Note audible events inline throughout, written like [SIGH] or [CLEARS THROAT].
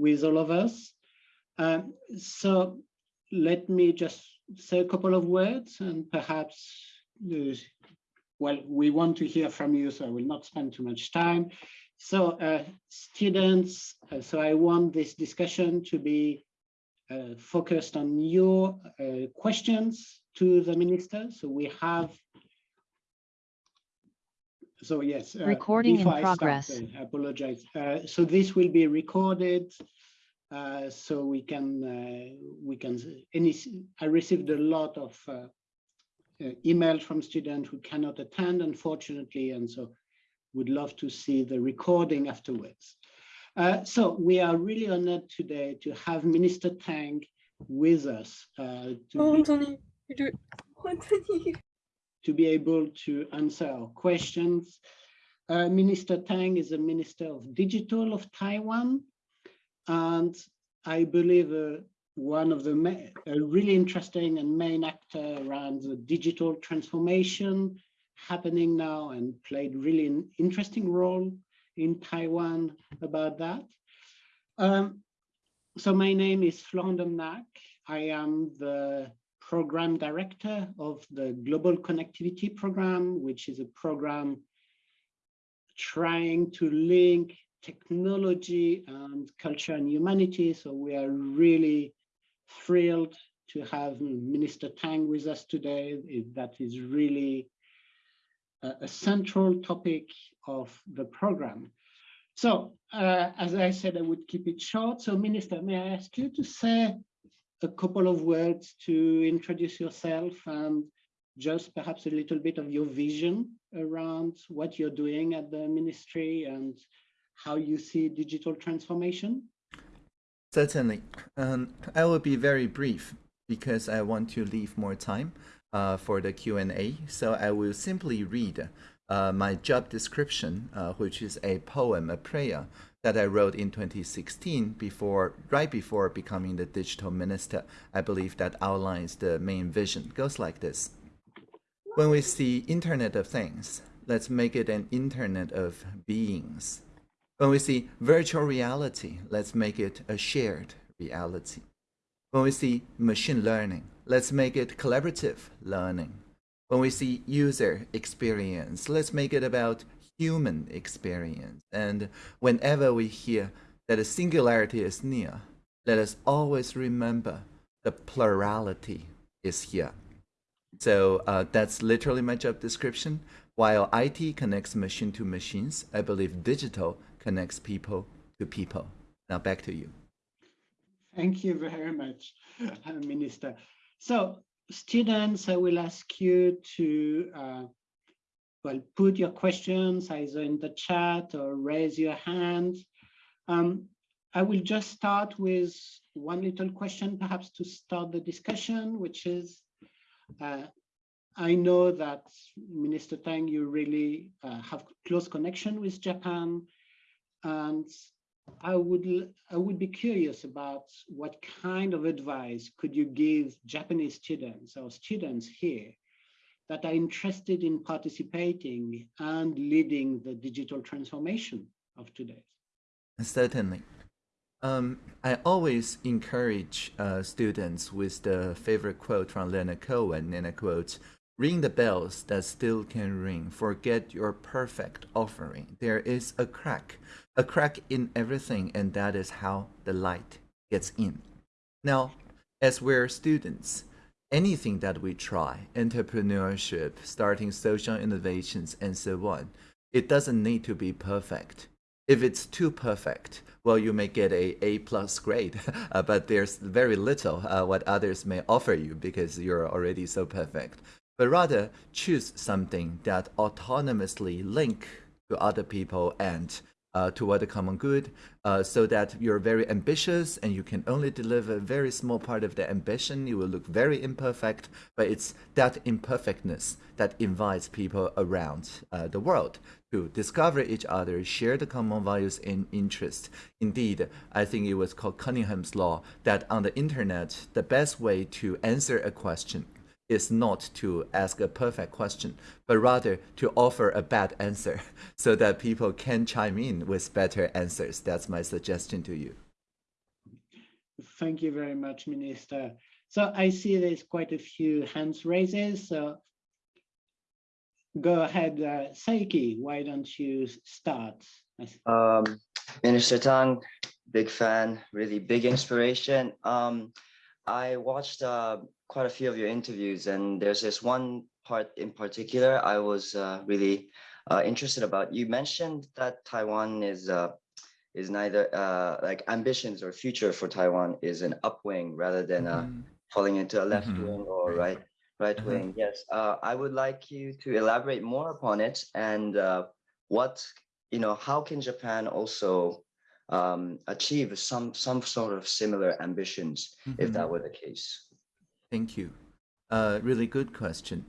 with all of us. Um, so let me just say a couple of words and perhaps, uh, well, we want to hear from you, so I will not spend too much time. So uh, students, uh, so I want this discussion to be uh, focused on your uh, questions to the minister. So we have so yes uh, recording in progress start, I apologize. Uh, so this will be recorded uh, so we can uh, we can any i received a lot of uh, uh, emails from students who cannot attend unfortunately and so would love to see the recording afterwards. So we are really honored today to have minister tang with us to oh, Anthony, you do it. [LAUGHS] Anthony to be able to answer our questions. Uh, Minister Tang is a Minister of Digital of Taiwan, and I believe uh, one of the a really interesting and main actor around the digital transformation happening now and played really an interesting role in Taiwan about that. Um, so my name is Florent Domnac. I am the program director of the Global Connectivity Program, which is a program trying to link technology and culture and humanity. So we are really thrilled to have Minister Tang with us today. That is really a, central topic of the program. So uh, as I said, I would keep it short. So Minister, may I ask you to say a couple of words to introduce yourself and just perhaps a little bit of your vision around what you're doing at the ministry and how you see digital transformation? Certainly. Um, I will be very brief because I want to leave more time uh, for the Q&A. So I will simply read uh, my job description, uh, which is a poem, a prayer that I wrote in 2016 before, right before becoming the digital minister. I believe that outlines the main vision. It goes like this. When we see Internet of Things, let's make it an Internet of beings. When we see virtual reality, let's make it a shared reality. When we see machine learning, let's make it collaborative learning. When we see user experience, let's make it about human experience. And whenever we hear that a singularity is near, let us always remember the plurality is here. So uh, that's literally my job description. While IT connects machine to machines, I believe digital connects people to people. Now back to you. Thank you very much, Minister. So students, I will ask you to uh, well, put your questions either in the chat or raise your hand. Um, I will just start with one little question, perhaps to start the discussion, which is, uh, I know that Minister Tang, you really uh, have close connection with Japan, and I would I would be curious about what kind of advice could you give Japanese students or students here that are interested in participating and leading the digital transformation of today? Certainly. Um, I always encourage uh, students with the favorite quote from Leonard Cohen, and I quote, Ring the bells that still can ring. Forget your perfect offering. There is a crack, a crack in everything, and that is how the light gets in. Now, as we're students, anything that we try, entrepreneurship, starting social innovations, and so on, it doesn't need to be perfect. If it's too perfect, well, you may get a A plus grade, [LAUGHS] uh, but there's very little uh, what others may offer you because you're already so perfect. But rather choose something that autonomously link to other people and uh, toward the common good uh, so that you're very ambitious and you can only deliver a very small part of the ambition. You will look very imperfect, but it's that imperfectness that invites people around uh, the world to discover each other, share the common values and interests. Indeed, I think it was called Cunningham's Law that on the internet, the best way to answer a question is not to ask a perfect question, but rather to offer a bad answer [LAUGHS] so that people can chime in with better answers. That's my suggestion to you. Thank you very much, Minister. So I see there's quite a few hands raises. So go ahead, uh, Seiki, why don't you start? Um, Minister Tang, big fan, really big inspiration. Um, I watched uh, quite a few of your interviews and there's this one part in particular I was uh, really uh, interested about. You mentioned that Taiwan is uh, is neither uh, like ambitions or future for Taiwan is an upwing rather than uh, Mhm. falling into a left Mhm. wing or Right. right Uh-huh. wing. Yes, uh, I would like you to elaborate more upon it and uh, what you know. How can Japan also um, achieve some some sort of similar ambitions if that Mhm. were the case? Thank you. Uh, really good question.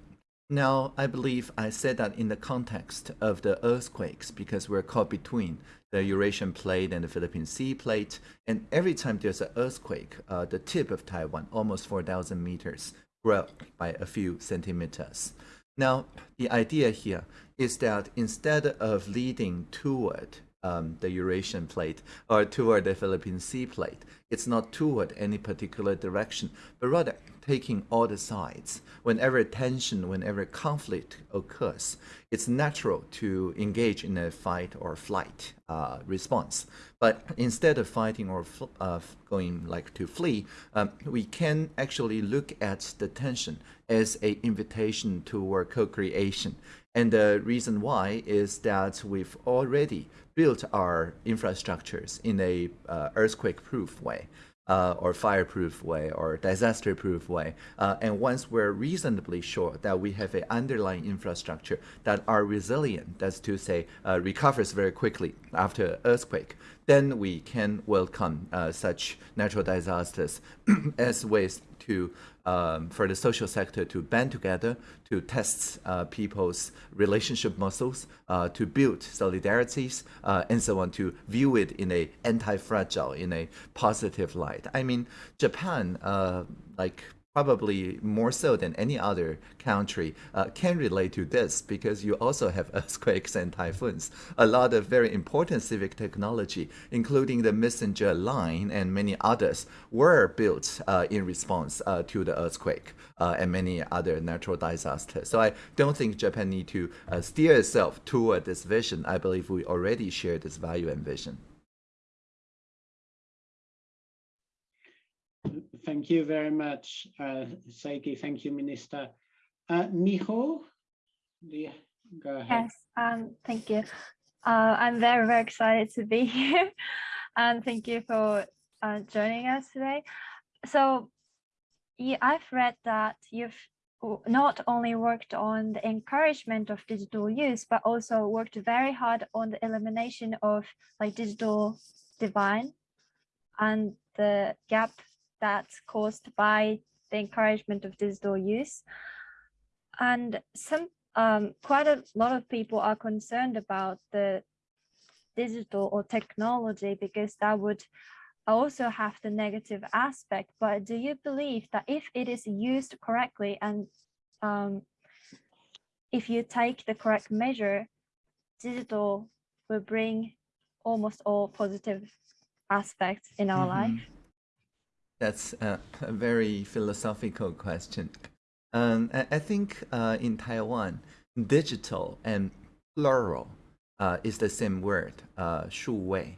Now, I believe I said that in the context of the earthquakes because we're caught between the Eurasian plate and the Philippine Sea plate. And every time there's an earthquake, uh, the tip of Taiwan, almost 4,000 meters, grow by a few centimeters. Now, the idea here is that instead of leading toward um, the Eurasian plate or toward the Philippine Sea plate. It's not toward any particular direction, but rather taking all the sides. Whenever tension, whenever conflict occurs, it's natural to engage in a fight or flight uh, response. But instead of fighting or uh, going like to flee, um, we can actually look at the tension as a invitation toward co-creation. And the reason why is that we've already built our infrastructures in a uh, earthquake-proof way. Uh, or fireproof way or disaster-proof way. Uh, and once we're reasonably sure that we have an underlying infrastructure that are resilient, that's to say, uh, recovers very quickly after earthquake, then we can welcome uh, such natural disasters [CLEARS THROAT] as ways to um, for the social sector to band together to test uh, people's relationship muscles, uh, to build solidarities, uh, and so on, to view it in a anti-fragile, in a positive light. I mean, Japan, uh, like probably more so than any other country, uh, can relate to this because you also have [LAUGHS] earthquakes and typhoons. A lot of very important civic technology, including the messenger line and many others, were built uh, in response uh, to the earthquake uh, and many other natural disasters. So I don't think Japan need to uh, steer itself toward this vision. I believe we already share this value and vision. Thank you very much, uh, Seiki. Thank you, Minister. Uh, Miho, you, go ahead. Yes, um, thank you. Uh, I'm very, very excited to be [LAUGHS] here. and thank you for uh, joining us today. So yeah, I've read that you've not only worked on the encouragement of digital use, but also worked very hard on the elimination of like digital divide and the gap that's caused by the encouragement of digital use. And some um, quite a lot of people are concerned about the digital or technology because that would also have the negative aspect. But do you believe that if it is used correctly and um, if you take the correct measure, digital will bring almost all positive aspects in our life? That's a, a very philosophical question. Um, I, I think uh, in Taiwan, digital and plural uh, is the same word, uh, 数位.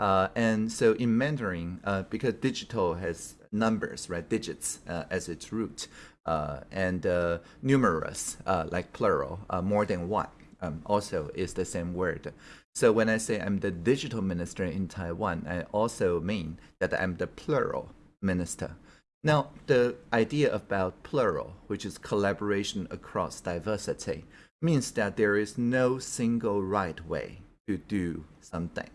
Uh, and so in Mandarin, uh, because digital has numbers, right, digits uh, as its root, uh, and uh, numerous, uh, like plural, more than one, um, also is the same word. So when I say I'm the digital minister in Taiwan, I also mean that I'm the plural minister. Now, the idea about plural, which is collaboration across diversity, means that there is no single right way to do something.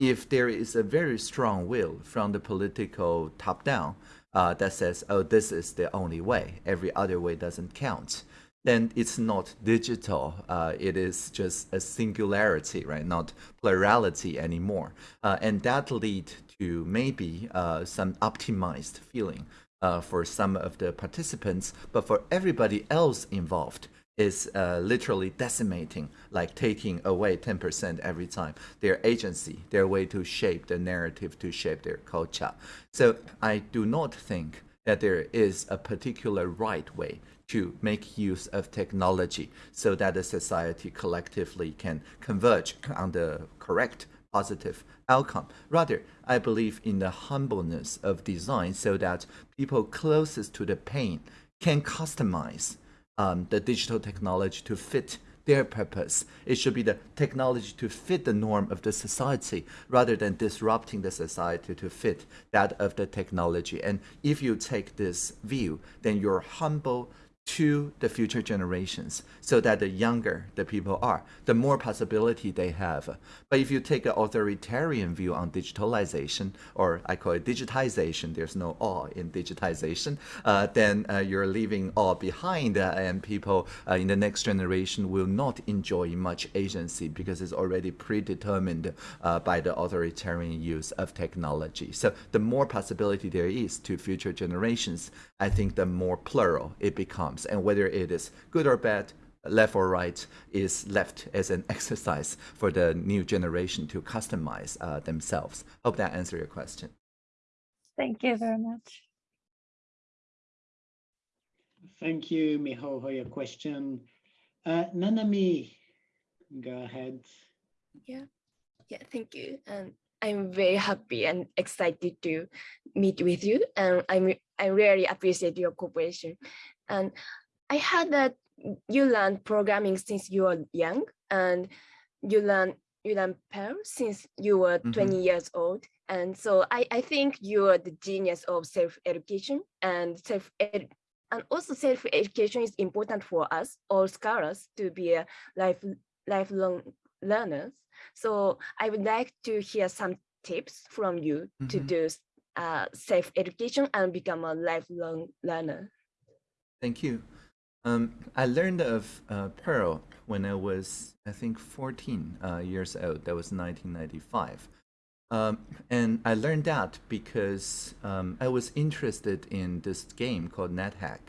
If there is a very strong will from the political top down uh, that says, oh, this is the only way, every other way doesn't count, then it's not digital. Uh, it is just a singularity, right? Not plurality anymore. Uh, and that lead to maybe uh, some optimized feeling uh, for some of the participants, but for everybody else involved, is uh, literally decimating, like taking away 10% every time their agency, their way to shape the narrative, to shape their culture. So I do not think that there is a particular right way to make use of technology so that the society collectively can converge on the correct positive outcome. Rather, I believe in the humbleness of design so that people closest to the pain can customize um, the digital technology to fit their purpose. It should be the technology to fit the norm of the society rather than disrupting the society to fit that of the technology. And if you take this view, then you're humble to the future generations so that the younger the people are, the more possibility they have. But if you take an authoritarian view on digitalization, or I call it digitization, there's no all in digitization, uh, then uh, you're leaving all behind uh, and people uh, in the next generation will not enjoy much agency because it's already predetermined uh, by the authoritarian use of technology. So the more possibility there is to future generations, I think the more plural it becomes. And whether it is good or bad, left or right, is left as an [LAUGHS] exercise for the new generation to customize uh, themselves. Hope that answered your question. Thank you very much. Thank you, Miho, for your question. Uh, Nanami, go ahead. Yeah, yeah, thank you. And I'm very happy and excited to meet with you. And I'm, I really appreciate your cooperation. And I heard that you learned programming since you were young and you learn you learn Perl since you were Mhm. 20 years old. And so I, I think you are the genius of self-education and self -ed and also self-education is important for us, all scholars, to be a life, lifelong learners. So I would like to hear some tips from you to Mhm. do uh, self-education and become a lifelong learner. Thank you. Um, I learned of uh, when I was, I think, 14 uh, years old. That was 1995. Um, and I learned that because um, I was interested in this game called NetHack,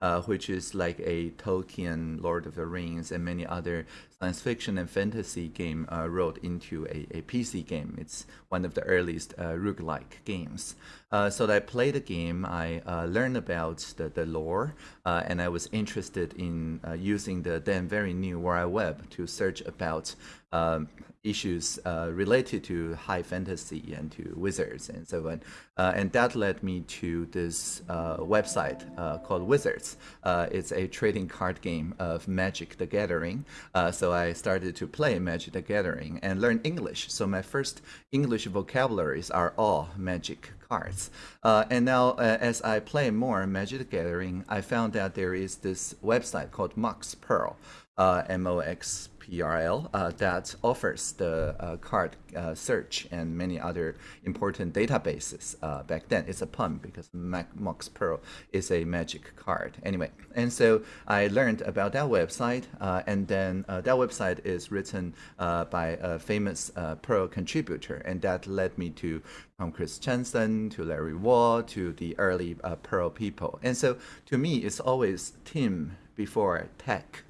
uh, which is like a Tolkien, Lord of the Rings, and many other science fiction and fantasy game uh, rolled into a, a PC game. It's one of the earliest uh, roguelike games. Uh, so I played the game, I uh, learned about the, the lore, uh, and I was interested in uh, using the then very new World Web to search about um, issues uh, related to high fantasy and to wizards and so on. Uh, and that led me to this uh, website uh, called Wizards. It's a trading card game of Magic the Gathering. So I started to play Magic the Gathering and learn English. So my first English vocabularies are all Magic cards. Uh, and now, uh, as I play more Magic the Gathering, I found that there is this website called Mox Perl, uh, M-O-X PRL uh, that offers the uh, card uh, search and many other important databases. Uh, back then, it's a pun because Mox Pearl is a magic card. Anyway, and so I learned about that website, uh, and then that website is written by a famous Perl contributor, and that led me to Tom Chris Christiansen, to Larry Wall, to the early Perl people. And so to me, it's always team before tech.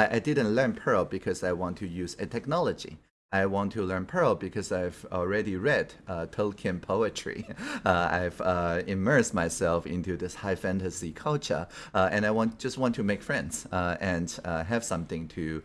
I, I didn't learn Perl because I want to use a technology. I want to learn Perl because I've already read uh, Tolkien poetry. [LAUGHS] Uh, I've uh, immersed myself into this high fantasy culture, uh, and I want just want to make friends uh, and uh, have something to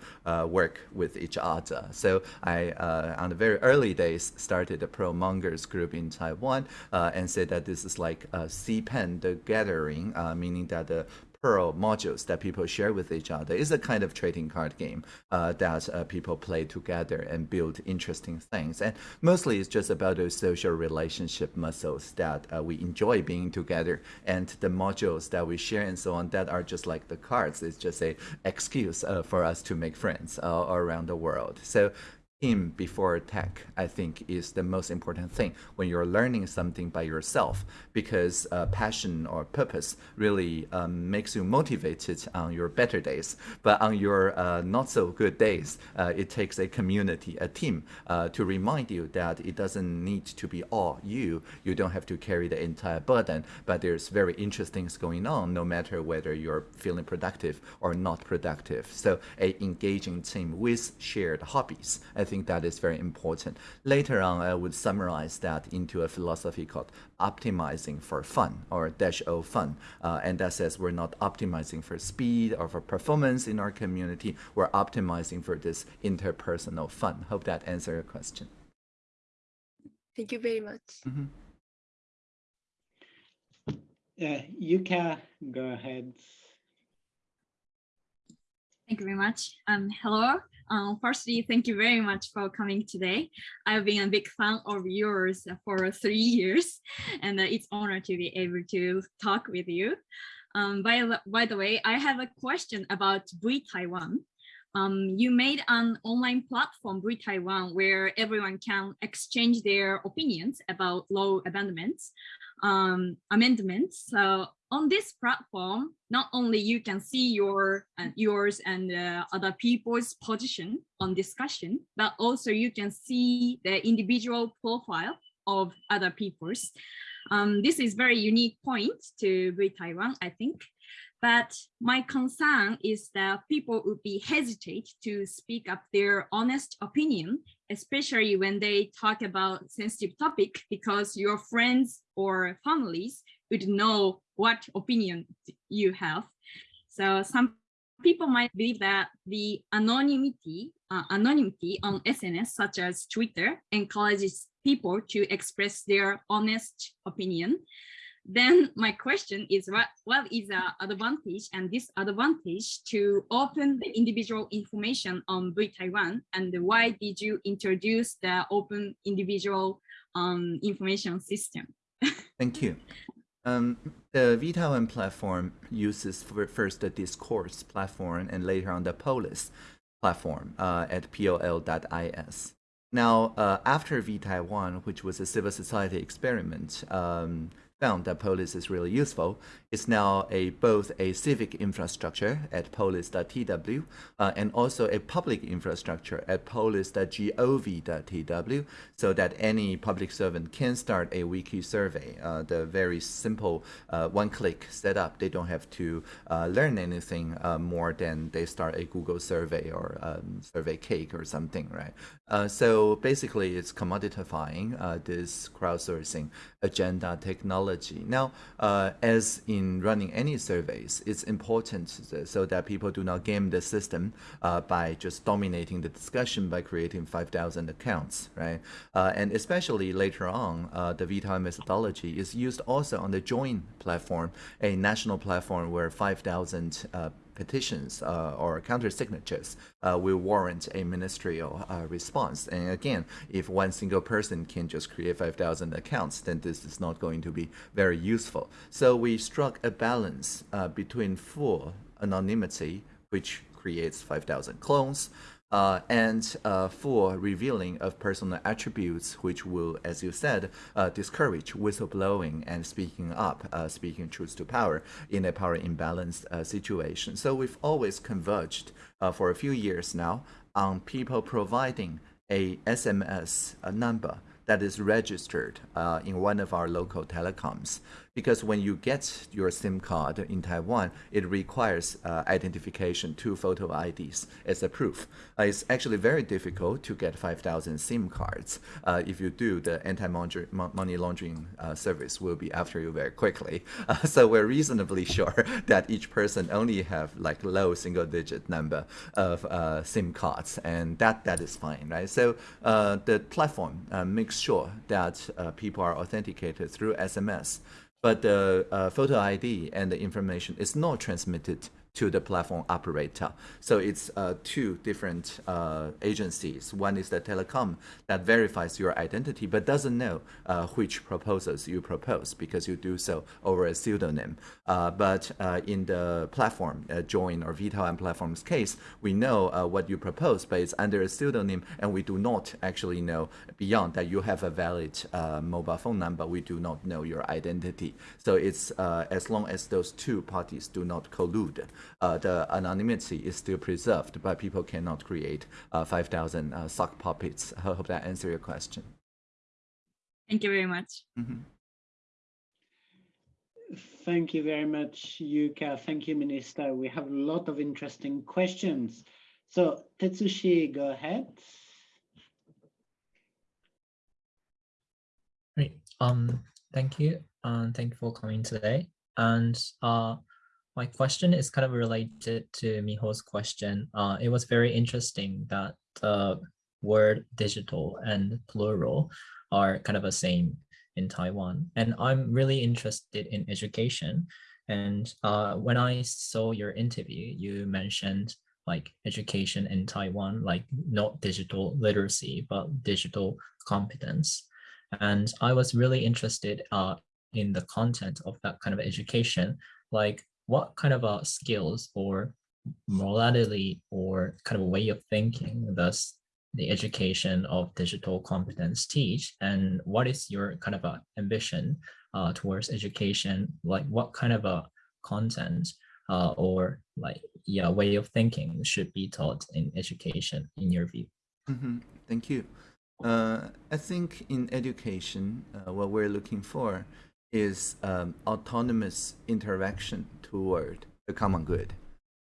work with each other. So I, on the very early days, started a Perl mongers group in Taiwan and said that this is like a CPAN, the gathering, meaning that the Perl modules that people share with each other is a kind of trading card game uh, that uh, people play together and build interesting things. And mostly it's just about those social relationship muscles that uh, we enjoy being together and the modules that we share and so on that are just like the cards. It's just a excuse uh, for us to make friends uh, around the world. So team before tech, I think, is the most important thing when you're learning something by yourself, because uh, passion or purpose really um, makes you motivated on your better days. But on your uh, not so good days, uh, it takes a community, a team, uh, to remind you that it doesn't need to be all you. You don't have to carry the entire burden, but there's very interesting things going on, no matter whether you're feeling productive or not productive. So a engaging team with shared hobbies. I think that is very important. Later on, I would summarize that into a philosophy called optimizing for fun or dash O fun. Uh, and that says we're not optimizing for speed or for performance in our community. We're optimizing for this interpersonal fun. Hope that answers your question. Thank you very much. Mm -hmm. Uh, Yuka, go ahead. Thank you very much. Um, hello. Um, firstly, thank you very much for coming today. I've been a big fan of yours for three years, and uh, it's honor to be able to talk with you. Um, by, by the way, I have a question about V-Taiwan. Um, you made an online platform, V-Taiwan, where everyone can exchange their opinions about law amendments um, amendments. So on this platform, not only you can see your uh, yours and uh, other people's position on discussion, but also you can see the individual profile of other people's. Um, this is very unique point to V-Taiwan, I think. But my concern is that people would be hesitate to speak up their honest opinion, especially when they talk about sensitive topic, because your friends or families would know what opinion you have. So some people might believe that the anonymity, uh, anonymity on SNS, such as Twitter, encourages people to express their honest opinion then my question is what what is the advantage and disadvantage to open the individual information on V-Taiwan and why did you introduce the open individual um, information system? Thank you. Um, the V-Taiwan platform uses first the discourse platform and later on the Polis platform uh, at pol.is. Now, uh, after V-Taiwan, which was a civil society experiment, um, found that Polis is really useful. It's now a both a civic infrastructure at polis.tw uh, and also a public infrastructure at polis.gov.tw so that any public servant can start a wiki survey. Uh, the very simple uh, one-click setup. They don't have to uh, learn anything uh, more than they start a Google survey or um, survey cake or something, right? Uh, so basically, it's commodifying this crowdsourcing agenda technology. Now, as in running any surveys, it's important so that people do not game the system uh, by just dominating the discussion by creating 5,000 accounts, right? Uh, and especially later on, uh, the VTI methodology is used also on the Join platform, a national platform where 5,000 petitions uh, or counter signatures uh, will warrant a ministerial uh, response. And again, if one single person can just create 5,000 accounts, then this is not going to be very useful. So we struck a balance uh, between full anonymity, which creates 5,000 clones, uh, and uh, for revealing of personal attributes, which will, as you said, uh, discourage whistleblowing and speaking up, uh, speaking truth to power in a power imbalance uh, situation. So we've always converged uh, for a few years now on people providing a SMS number that is registered in one of our local telecoms because when you get your SIM card in Taiwan, it requires uh, identification, two photo IDs as a proof. Uh, it's actually very difficult to get 5,000 SIM cards. Uh, if you do, the anti-money laundering uh, service will be after you very quickly. [LAUGHS] Uh, so we're reasonably [LAUGHS] sure that each person only have like low single-digit number of uh, SIM cards, and that that is fine, right? So the platform makes sure that people are authenticated through SMS but the uh, photo ID and the information is not transmitted to the platform operator. So it's uh, two different uh, agencies. One is the telecom that verifies your identity but doesn't know uh, which proposals you propose because you do so over a pseudonym. Uh, but uh, in the platform, uh, Join or VTelEm platform's case, we know what you propose, but it's under a pseudonym and we do not actually know beyond that you have a valid mobile phone number. We do not know your identity. So it's as long as those two parties do not collude, uh, the anonymity is still preserved, but people cannot create uh, 5,000 uh, sock puppets. I hope that answers your question. Thank you very much. Mm -hmm. Thank you very much, Yuka. Thank you, Minister. We have a lot of interesting questions. So Tetsushi, go ahead. Great. Um, thank you. And um, thank you for coming today. And uh, my question is kind of related to Miho's question. Uh, it was very interesting that the word digital and plural are kind of the same in Taiwan. And I'm really interested in education. And uh, when I saw your interview, you mentioned like education in Taiwan, like not digital literacy, but digital competence. And I was really interested uh, in the content of that kind of education, like what kind of uh, skills or morality or kind of way of thinking does the education of digital competence teach? And what is your kind of a ambition uh, towards education? Like what kind of a content uh, or like yeah way of thinking should be taught in education in your view? Mm -hmm. thank you uh, i think in education uh, what we're looking for is um, autonomous interaction toward the common good.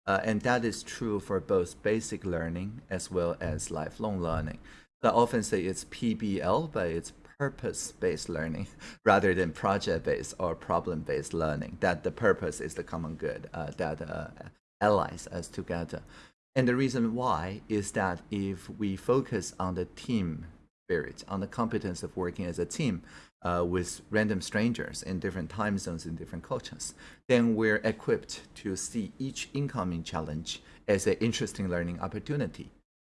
Uh, and that is true for both basic learning as well as lifelong learning. So I often say it's PBL, but it's purpose-based learning [LAUGHS] rather than project-based or problem-based learning, that the purpose is the common good uh, that uh, allies us together. And the reason why is that if we focus on the team spirit, on the competence of working as a team, uh, with random strangers in different time zones in different cultures, then we're equipped to see each incoming challenge as an interesting learning opportunity.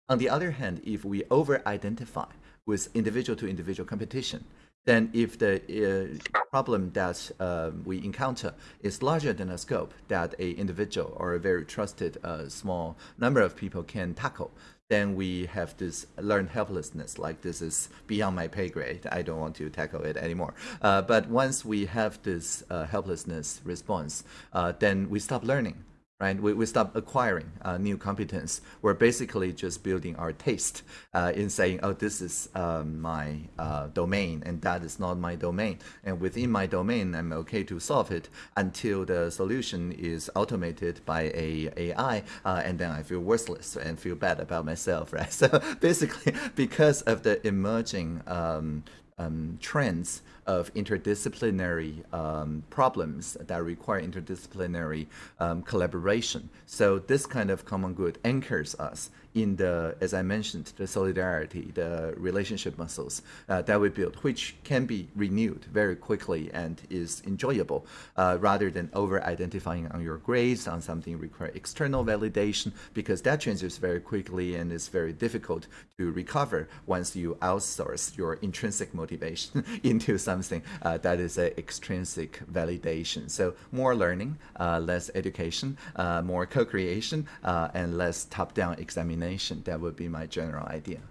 On the other hand, if we over-identify with individual-to-individual competition, then if the uh, problem that uh, we encounter is larger than a scope that a individual or a very trusted uh, small number of people can tackle, then we have this learned helplessness, like this is beyond my pay grade. I don't want to tackle it anymore. Uh, but once we have this uh, helplessness response, uh, then we stop learning right? We, we stop acquiring uh, new competence. We're basically just building our taste uh, in saying, oh, this is um, my uh, domain and that is not my domain. And within my domain, I'm okay to solve it until the solution is automated by a AI uh, and then I feel worthless and feel bad about myself, [LAUGHS] right? So basically, [LAUGHS] because of the emerging um, um, trends of interdisciplinary um, problems that require interdisciplinary um, collaboration. So this kind of common good anchors us in the, as I mentioned, the solidarity, the relationship muscles uh, that we build, which can be renewed very quickly and is enjoyable, uh, rather than over-identifying on your grades, on something require external validation, because that changes very quickly and is very difficult to recover once you outsource your intrinsic motivation [LAUGHS] into something uh, that is an extrinsic validation. So more learning, uh, less education, uh, more co-creation, uh, and less top-down examination that would be my general idea.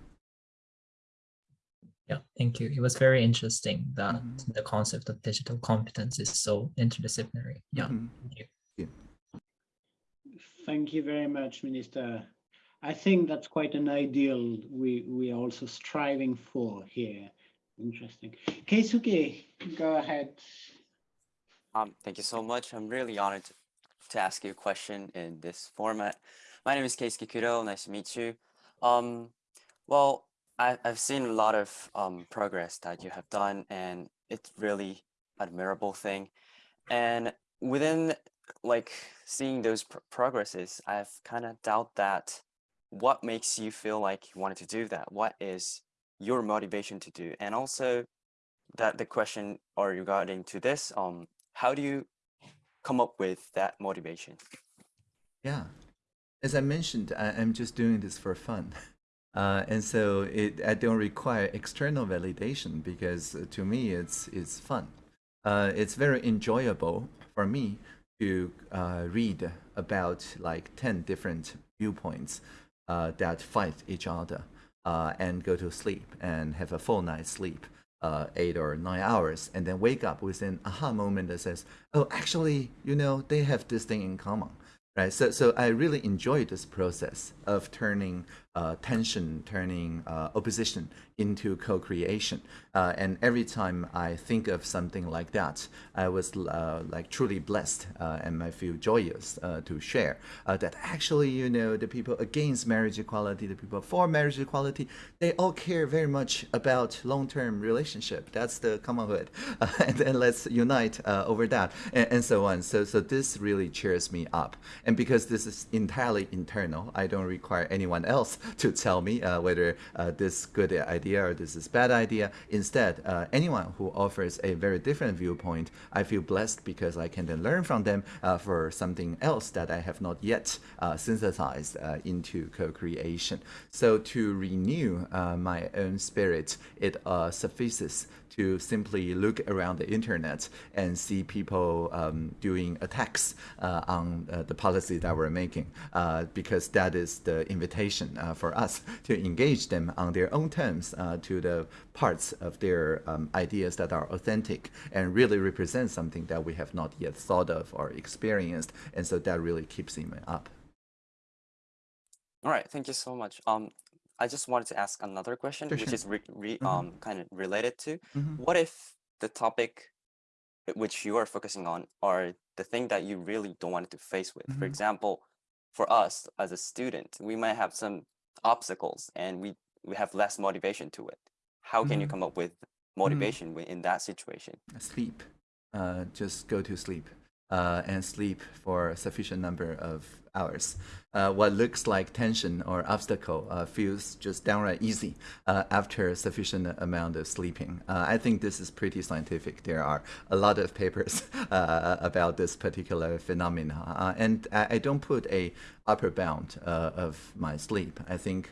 Yeah, thank you. It was very interesting that mm -hmm. the concept of digital competence is so interdisciplinary. Yeah, mm -hmm. thank you. Yeah. Thank you very much, Minister. I think that's quite an ideal we, we are also striving for here. Interesting. Keisuke, go ahead. Um, thank you so much. I'm really honored to, to ask you a question in this format. My name is Keisuke Kudo. Nice to meet you. Um, well, I, I've seen a lot of um, progress that you have done, and it's really admirable thing. And within like seeing those pr progresses, I've kind of doubt that what makes you feel like you wanted to do that? What is your motivation to do? And also that the question or regarding to this, um, how do you come up with that motivation? Yeah. As I mentioned, I, am just doing this for fun. [LAUGHS] Uh, and so it, I don't require external validation because uh, to me it's, it's fun. Uh, it's very enjoyable for me to uh, read about like 10 different viewpoints uh, that fight each other uh, and go to sleep and have a full night's sleep. eight or nine hours and then wake up with an aha moment that says oh actually you know they have this thing in common right? So so i really enjoy this process of turning uh, tension, turning uh, opposition into co-creation. Uh, and every time I think of something like that, I was uh, like truly blessed uh, and I feel joyous uh, to share that actually, you know, the people against marriage equality, the people for marriage equality, they all care very much about long-term relationship. That's the commonhood. [LAUGHS] and then let's unite over that and, and so on. So, so this really cheers me up. And because this is entirely internal, I don't require anyone else [LAUGHS] to tell me uh, whether uh, this good idea or this is bad idea. Instead, uh, anyone who offers a very different viewpoint, I feel blessed because I can then learn from them uh, for something else that I have not yet uh, synthesized uh, into co-creation. So to renew my own spirit, it suffices to simply look around the internet and see people um, doing attacks uh, on uh, the policy that we're making, uh, because that is the invitation uh, for us to engage them on their own terms uh, to the parts of their um, ideas that are authentic and really represent something that we have not yet thought of or experienced. And so that really keeps him up. All right, thank you so much. Um, I just wanted to ask another question, Sure, which sure. is re, re, Mhm. um kind of related to Mhm. what if the topic which you are focusing on are the thing that you really don't want to face with. For Mhm. example, for us as a student, we might have some obstacles and we we have less motivation to it. How can you Mhm. come up with motivation wi- in that situation? Sleep. Uh, just go to sleep uh, and sleep for a sufficient number of hours. Uh, what looks like tension or obstacle uh, feels just downright easy uh, after a sufficient amount of sleeping. Uh, I think this is pretty scientific. There are a lot of papers [LAUGHS] uh, about this particular phenomenon, uh, and I, I don't put a upper bound of my sleep. I think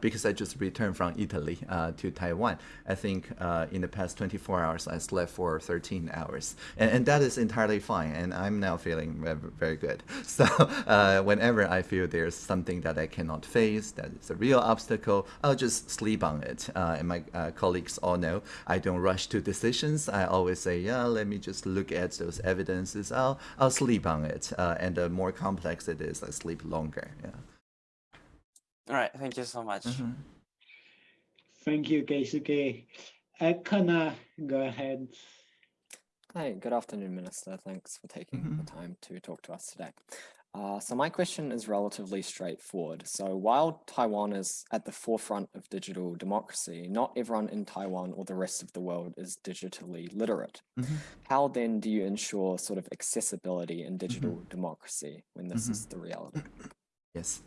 because I just returned from Italy to Taiwan. I think in the past 24 hours, I slept for 13 hours. And, and that is entirely fine. And I'm now feeling very, very good. [LAUGHS] So uh, whenever I feel there's something that I cannot face, that is a real obstacle, I'll just sleep on it. Uh, and my uh, colleagues all know I don't rush to decisions. I always say, yeah, let me just look at those evidences. I'll, I'll sleep on it. Uh, and the more complex it is, I sleep longer. Yeah. All right, thank you so much. Mhm. Thank you, Keisuke. Uh, Connor, go ahead. Hi, good afternoon, Minister. Thanks for taking Mhm. the time to talk to us today. Uh, so my question is relatively straightforward. So while Taiwan is at the forefront of digital democracy, not everyone in Taiwan or the rest of the world is digitally literate. Mhm. How then do you ensure sort of accessibility in digital democracy when this is the reality? Yes.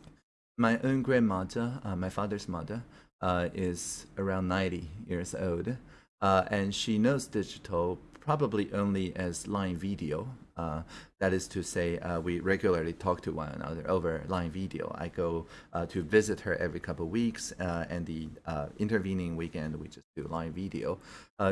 My own grandmother, uh, my father's mother, uh, is around 90 years old, uh, and she knows digital probably only as line video. Uh, that is to say, uh, we regularly talk to one another over line video. I go uh, to visit her every couple of weeks, uh, and the uh, intervening weekend we just do line video.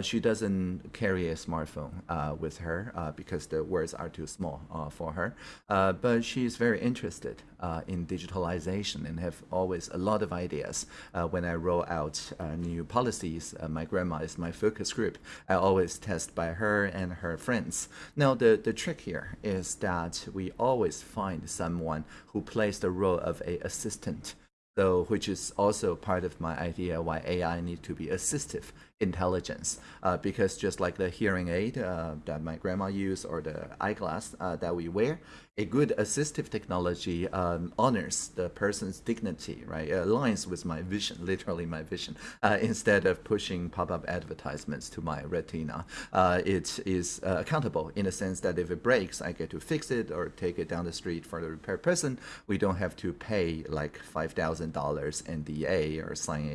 She doesn't carry a smartphone with her because the words are too small for her, but she is very interested in digitalization and have always a lot of ideas. When I roll out new policies, my grandma is my focus group. I always test by her and her friends. Now, the, the trick here is that we always find someone who plays the role of a assistant. So which is also part of my idea why AI needs to be assistive intelligence. Uh, because just like the hearing aid uh, that my grandma used or the eyeglass uh, that we wear a good assistive technology um, honors the person's dignity right? It aligns with my vision [LAUGHS] literally my vision. Uh, instead of pushing pop-up advertisements to my retina uh, it is uh, accountable in the sense that if it breaks I get to fix it or take it down the street for the repair person. We don't have to pay like $5,000 NDA or sign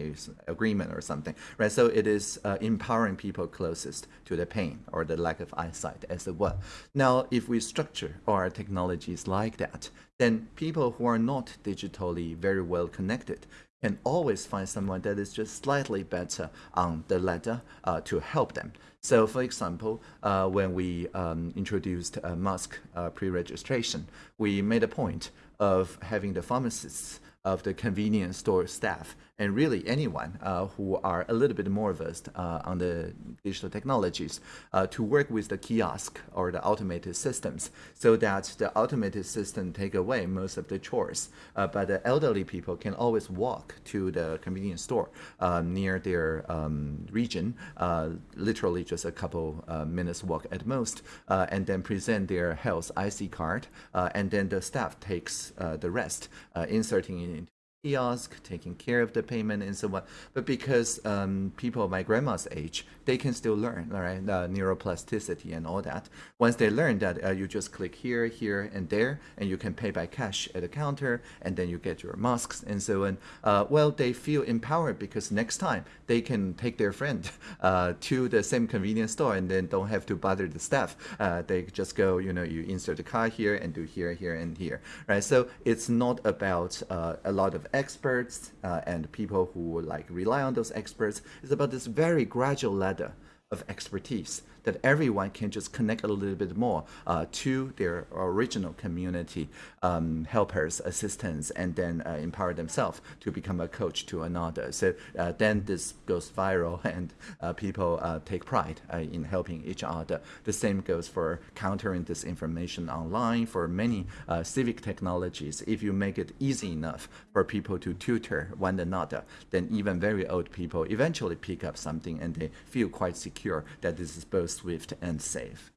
a agreement or something right? So it is uh, empowering people closest to the pain or the lack of eyesight as it were. Now, if we structure our technologies like that, then people who are not digitally very well connected can always find someone that is just slightly better on the ladder uh, to help them. So, for example, uh, when we um, introduced uh, mask uh, pre-registration, we made a point of having the pharmacists of the convenience store staff and really anyone uh, who are a little bit more versed uh, on the digital technologies uh, to work with the kiosk or the automated systems so that the automated system take away most of the chores. Uh, but the elderly people can always walk to the convenience store uh, near their um, region uh, literally just a couple minutes walk at most and then present their health IC card and then the staff takes the rest inserting it into kiosk, taking care of the payment and so on. But because um, people my grandma's age, they can still learn, all right, uh, neuroplasticity and all that. Once they learn that uh, you just click here, here, and there, and you can pay by cash at the counter, and then you get your masks and so on. Uh, well, they feel empowered because next time they can take their friend [LAUGHS] uh, to the same convenience store and then don't have to bother the staff. Uh, they just go, you know, you insert the card here and do here, here, and here, right? So it's not about uh, a lot of experts uh, and people who like rely on those experts. It's about this very gradual ladder of expertise that everyone can just connect a little bit more uh, to their original community um, helpers, assistants, and then uh, empower themselves to become a coach to another. So uh, then this goes viral [LAUGHS] and uh, people uh, take pride uh, in helping each other. The same goes for countering disinformation online for many civic technologies. If you make it easy enough for people to tutor one another, then even very old people eventually pick up something and they feel quite secure that this is both swift and safe.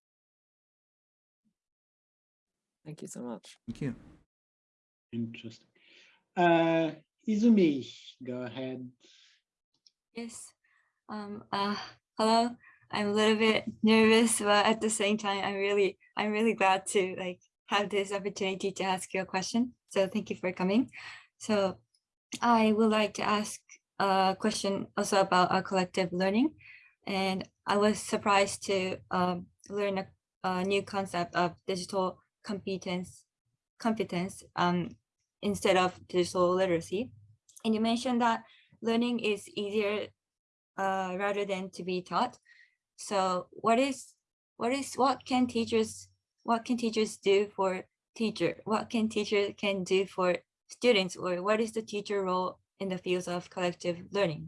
Thank you so much. Thank you. Interesting. Uh, Izumi, go ahead. Yes. Um, uh, hello. I'm a little bit nervous, but at the same time, I'm really, I'm really glad to like have this opportunity to ask you a question. So thank you for coming. So I would like to ask a question also about our collective learning. And I was surprised to um, learn a, a, new concept of digital competence, competence um, instead of digital literacy. And you mentioned that learning is easier uh, rather than to be taught. So what is what is what can teachers what can teachers do for teacher? What can teacher can do for students or what is the teacher role in the fields of collective learning?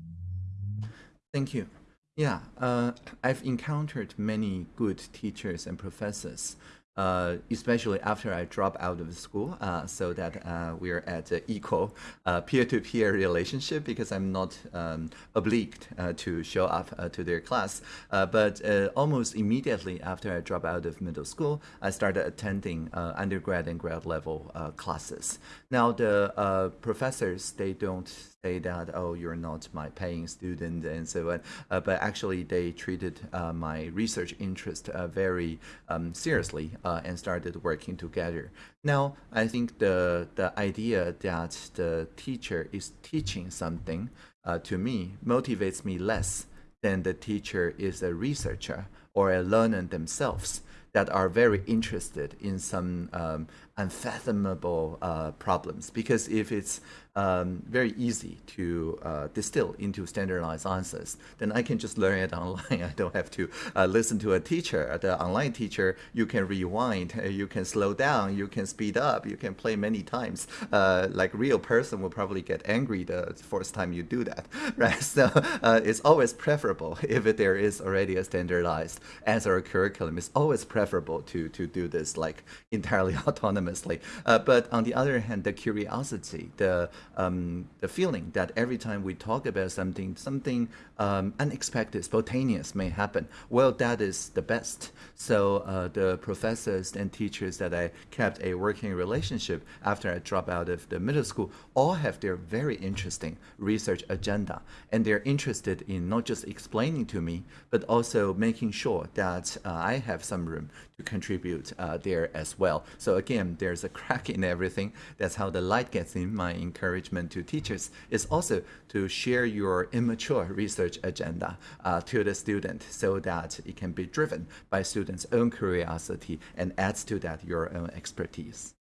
Thank you. Yeah, uh, I've encountered many good teachers and professors uh, especially after I drop out of school, uh, so that uh, we're at an equal uh, peer-to-peer relationship because I'm not um, obliged uh, to show up to their class. but almost immediately after I drop out of middle school, I started attending undergrad and grad level classes. Now the professors, they don't say that, oh, you're not my paying student and so on, but actually they treated my research interest very um, seriously uh, and started working together. Now, I think the, the idea that the teacher is teaching something uh, to me motivates me less than the teacher is a researcher or a learner themselves that are very interested in some um, unfathomable uh, problems. Because if it's um, very easy to uh, distill into standardized answers, then I can just learn it online. [LAUGHS] I don't have to uh, listen to a teacher. The online teacher, you can rewind, uh, you can slow down, you can speed up, you can play many times. Uh, like real person will probably get angry the first time you do that, [LAUGHS] right? [LAUGHS] So uh, it's always preferable if there is already a standardized answer curriculum. It's always preferable to to do this like entirely autonomously. Uh, but on the other hand, the curiosity, the um, the feeling that every time we talk about something, something um, unexpected, spontaneous may happen. Well, that is the best. So uh, the professors and teachers that I kept a working relationship after I dropped out of the middle school all have their very interesting research agenda. And they're interested in not just explaining to me, but also making sure that uh, I have some room contribute uh, there as well. So again, there's a [LAUGHS] crack in everything. That's how the light gets in. My encouragement to teachers is also to share your immature research agenda uh, to the student so that it can be driven by students' own curiosity and adds to that your own expertise.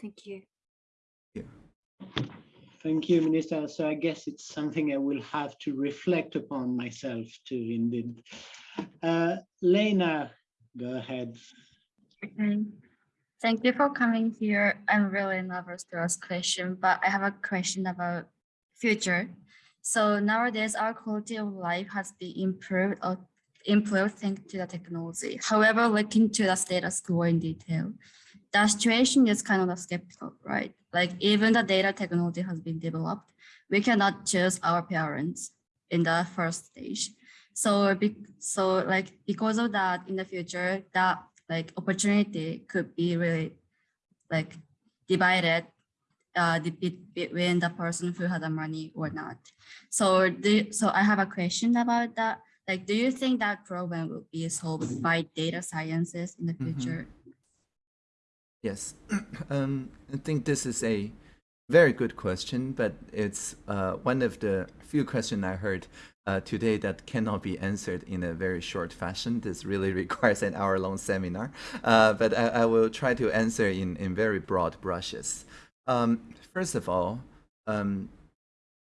Thank you. Thank you. Thank you, Minister. So I guess it's something I will have to reflect upon myself too, indeed. Uh, Lena, go ahead. Thank you for coming here. I'm really nervous to ask question, but I have a question about future. So nowadays, our quality of life has been improved or improved thanks to the technology. However, looking to the status quo in detail, the situation is kind of skeptical, right? Like even the data technology has been developed, we cannot choose our parents in the first stage. So, so like because of that, in the future, that like opportunity could be really like divided uh, between the person who had the money or not. So, do, so I have a question about that. Like, do you think that problem will be solved by data sciences in the mm-hmm. future? Mm -hmm. Yes, [CLEARS THROAT] um, I think this is a very good question, but it's uh, one of the few questions I heard uh, today that cannot be answered in a very short fashion. This really [LAUGHS] requires an hour-long seminar, uh, but I, I, will try to answer in, in very broad brushes. Um, first of all, um,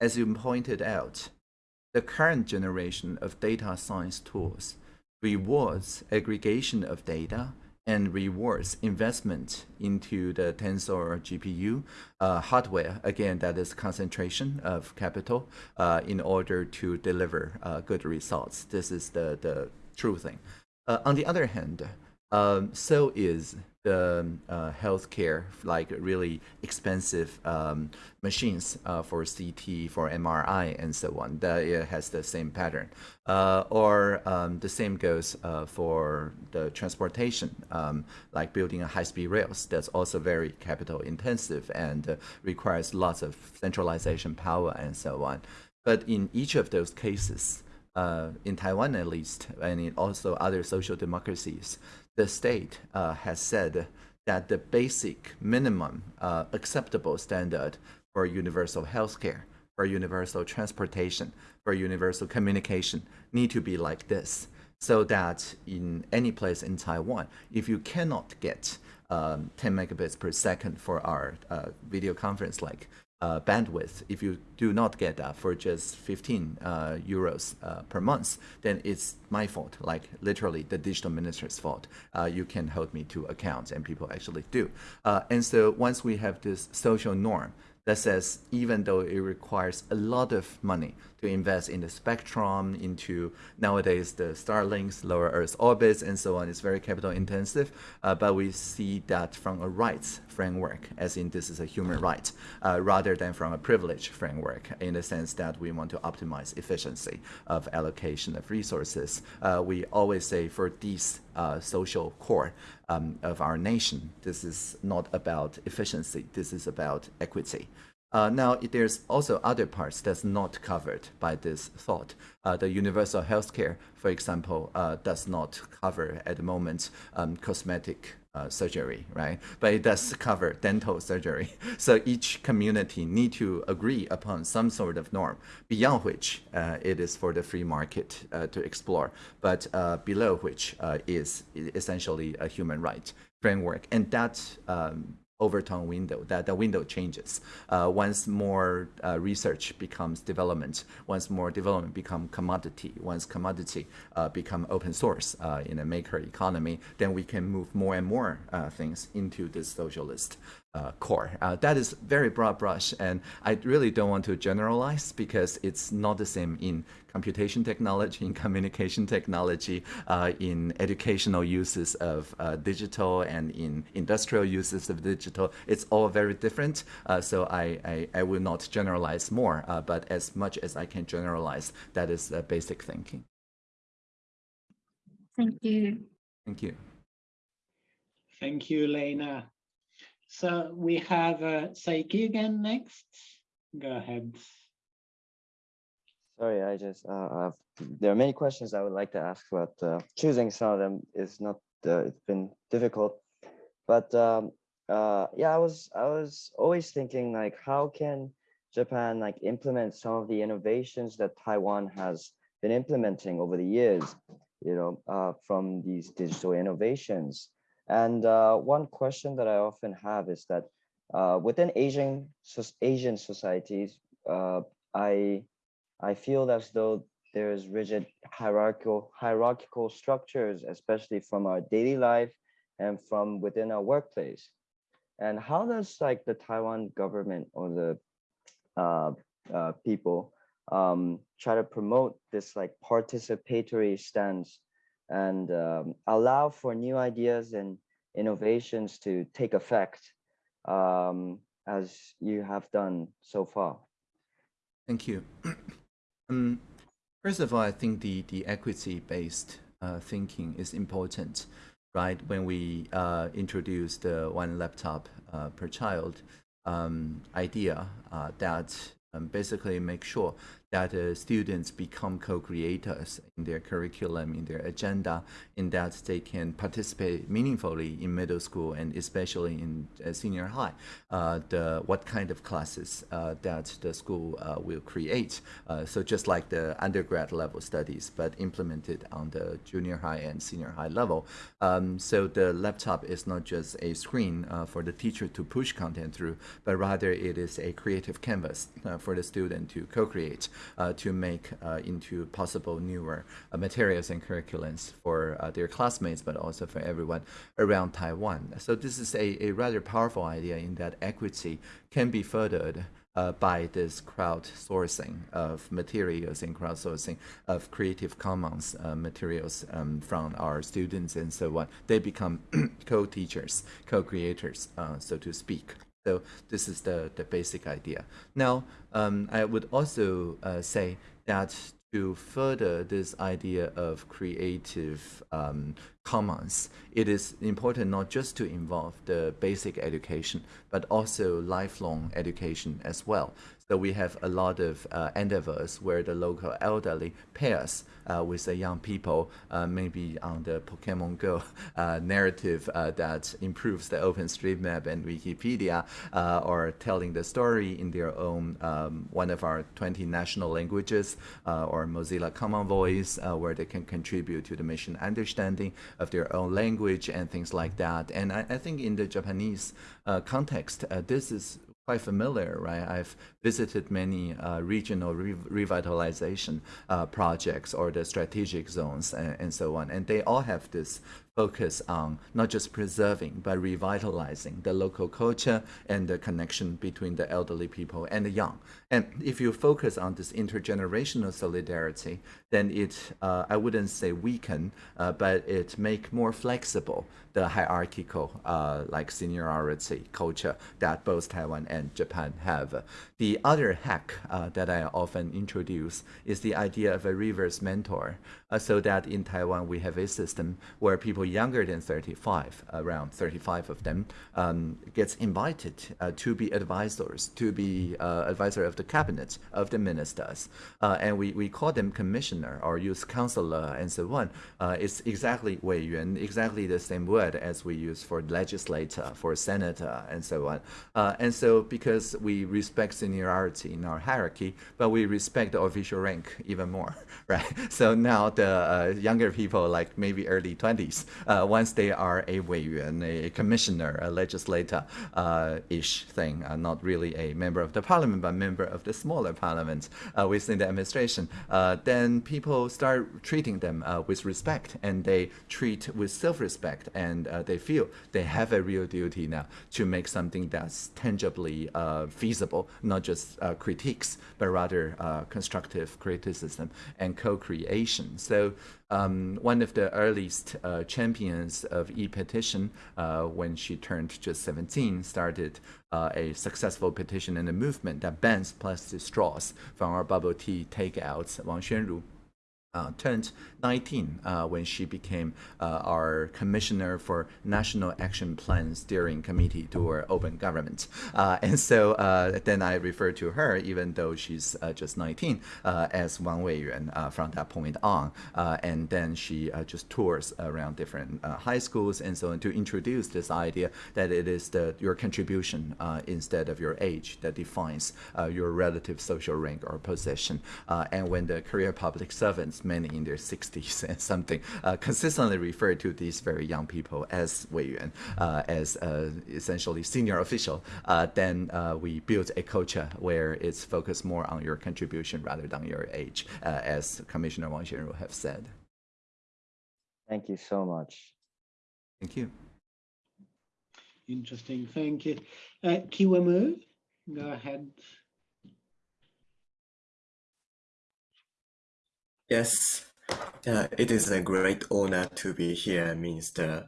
as you pointed out, the current generation of data science tools rewards aggregation of data and rewards investment into the Tensor GPU uh, hardware. Again, that is concentration of capital uh, in order to deliver uh, good results. This is the, the true thing. Uh, on the other hand, um, so is the uh, healthcare, like really expensive um, machines uh, for CT, for MRI, and so on. That it has the same pattern. Uh, or um, the same goes uh, for the transportation, um, like building a high-speed rails. That's also very capital intensive and uh, requires lots of centralization power and so on. But in each of those cases, uh, in Taiwan at least, and in also other social democracies, the state uh, has said that the basic minimum uh, acceptable standard for universal healthcare, for universal transportation, for universal communication need to be like this. So that in any place in Taiwan, if you cannot get um, 10 megabits per second for our uh, video conference like uh, bandwidth, if you do not get that for just 15 uh, euros uh, per month, then it's my fault, like literally the digital minister's fault. Uh, you can hold me to account, and people actually do. Uh, and so once we have this social norm that says even though it requires a lot of money to invest in the spectrum, into nowadays the Starlinks, lower Earth orbits, and so on. It's very capital intensive, uh, but we see that from a rights framework, as in this is a human right, uh, rather than from a privilege framework, in the sense that we want to optimize efficiency of allocation of resources. Uh, we always say for these uh, social core um, of our nation, this is not about efficiency, this is about equity. Uh, now, there's also other parts that's not covered by this thought. Uh, the universal healthcare, for example, uh, does not cover at the moment um, cosmetic uh, surgery, right? But it does cover dental surgery. [LAUGHS] So each community need to agree upon some sort of norm, beyond which uh, it is for the free market uh, to explore, but below which is essentially a human right framework. And that um, overtone window, that the window changes. Uh, once more uh, research becomes development, once more development become commodity, once commodity uh, become open source uh, in a maker economy, then we can move more and more uh, things into this socialist uh, core. Uh, that is very broad brush, and I really don't want to generalize because it's not the same in computation technology, in communication technology, uh, in educational uses of uh, digital, and in industrial uses of digital. It's all very different, uh, so I, I, I, will not generalize more, uh, but as much as I can generalize, that is the basic thinking. Thank you. Thank you. Thank you, Lena. So we have uh, Saiki again next. Go ahead. Sorry, I just, uh, there are many questions I would like to ask, but uh, choosing some of them is not, uh, it's been difficult. but um, uh, yeah, I was I was always thinking like, how can Japan like implement some of the innovations that Taiwan has been implementing over the years, you know, uh, from these digital innovations. And uh, one question that I often have is that uh, within Asian Asian societies, uh, I I feel as though there's rigid hierarchical hierarchical structures, especially from our daily life and from within our workplace. And how does like the Taiwan government or the uh, uh, people um, try to promote this like participatory stance and um, allow for new ideas and innovations to take effect um, as you have done so far? Thank you. [CLEARS THROAT] um, first of all, I think the, the equity-based uh, thinking is important, right? When we uh, introduce the one laptop uh, per child um, idea uh, that um, basically make sure that uh, students become co-creators in their curriculum, in their agenda, in that they can participate meaningfully in middle school and especially in uh, senior high, uh, the what kind of classes uh, that the school uh, will create. Uh, so just like the undergrad level studies, but implemented on the junior high and senior high level. Um, so the laptop is not just a screen for the teacher to push content through, but rather it is a creative canvas for the student to co-create. Uh, to make uh, into possible newer uh, materials and curriculums for their classmates, but also for everyone around Taiwan. So this is a, a rather powerful idea in that equity can be furthered uh, by this crowdsourcing of materials and crowdsourcing of Creative Commons uh, materials um, from our students and so on. They become [CLEARS THROAT] co-teachers, co-creators, uh, so to speak. So this is the, the basic idea. Now, um, I would also uh, say that to further this idea of creative um, commons, it is important not just to involve the basic education, but also lifelong education as well. So we have a lot of uh, endeavors where the local elderly pairs uh, with the young people, uh, maybe on the Pokemon Go [LAUGHS] uh, narrative uh, that improves the OpenStreetMap and Wikipedia, uh, or telling the story in their own um, one of our 20 national languages, or Mozilla Common Voice, where they can contribute to the mission understanding of their own language and things like that. And I, I think in the Japanese context, this is quite familiar, right? I've visited many uh, regional re revitalization uh, projects or the strategic zones and, and, so on, and they all have this focus on not just preserving but revitalizing the local culture and the connection between the elderly people and the young. And if you focus on this intergenerational solidarity, then it, uh, I wouldn't say weaken, uh, but it make more flexible the hierarchical uh, like seniority culture that both Taiwan and Japan have. The other hack uh, that I often introduce is the idea of a reverse mentor, uh, so that in Taiwan we have a system where people younger than 35, around 35 of them, um, gets invited uh, to be advisors, to be advisor of the cabinet, of the ministers, and we, we call them commissioner or use counselor and so on. it's exactly 委员, exactly the same word word as we use for legislator, for senator, and so on. Uh, and so because we respect seniority in our hierarchy, but we respect the official rank even more, [LAUGHS] right? So now the uh, younger people, like maybe early 20s, uh, once they are a 委员, a commissioner, a legislator-ish uh, thing, uh, not really a member of the parliament, but member of the smaller parliament uh, within the administration, then people start treating them with respect and they treat with self-respect and and uh, they feel they have a real duty now to make something that's tangibly uh, feasible, not just uh, critiques, but rather uh, constructive criticism and co-creation. So um, one of the earliest uh, champions of e-petition, uh, when she turned just 17, started a successful petition and a movement that bans plastic straws from our bubble tea takeouts, Wang Xuanru uh, turned 19 uh, when she became uh, our commissioner for National Action Plan Steering Committee to open government. Uh, and so uh, then I refer to her, even though she's uh, just 19, as Wang Weiyuan from that point on. and then she just tours around different high schools and so on to introduce this idea that it is the, your contribution instead of your age that defines your relative social rank or position. and when the career public servants, many in their 60s, 60s and [LAUGHS] something, uh, consistently refer to these very young people as Wei Yuan, uh, as uh, essentially senior official, uh, then uh, we build a culture where it's focused more on your contribution rather than your age, uh, as Commissioner Wang Xuanru have said. Thank you so much. Thank you. Interesting, thank you. Uh, Kiwamu, go ahead. Yes, it is a great honor to be here, Minister.